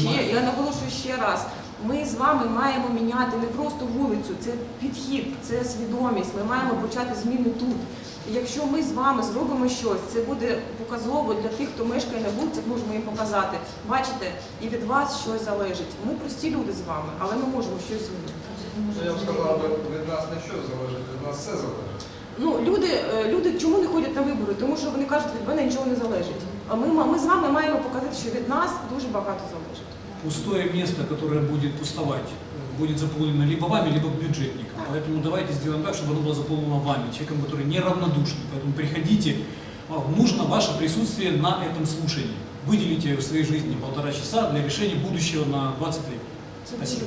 ще, я наголошую ще раз. Ми з вами маємо міняти не просто вулицю, це підхід, це свідомість. Ми маємо почати зміни тут. І якщо ми з вами зробимо щось, це буде показово для тих, хто мешкає на вулицях, можемо їм показати. Бачите, і від вас щось залежить. Ми прості люди з вами, але ми можемо щось змінити. Я б сказав, від нас не що залежить, від нас все залежить. Ну, люди, е, люди чому не ходять на вибори? Тому що вони кажуть, від мене нічого не залежить. А ми, ми з вами маємо показати, що від нас дуже багато залежить. Пустое место, которое будет пустовать, э, будет заполнено либо вами, либо бюджетником. Поэтому давайте сделаем так, чтобы оно было заполнено вами, человеком, который неравнодушный. Поэтому приходите, а, нужно ваше присутствие на этом слушании. Выделите в своей жизни полтора часа для решения будущего на 20 лет. Спасибо.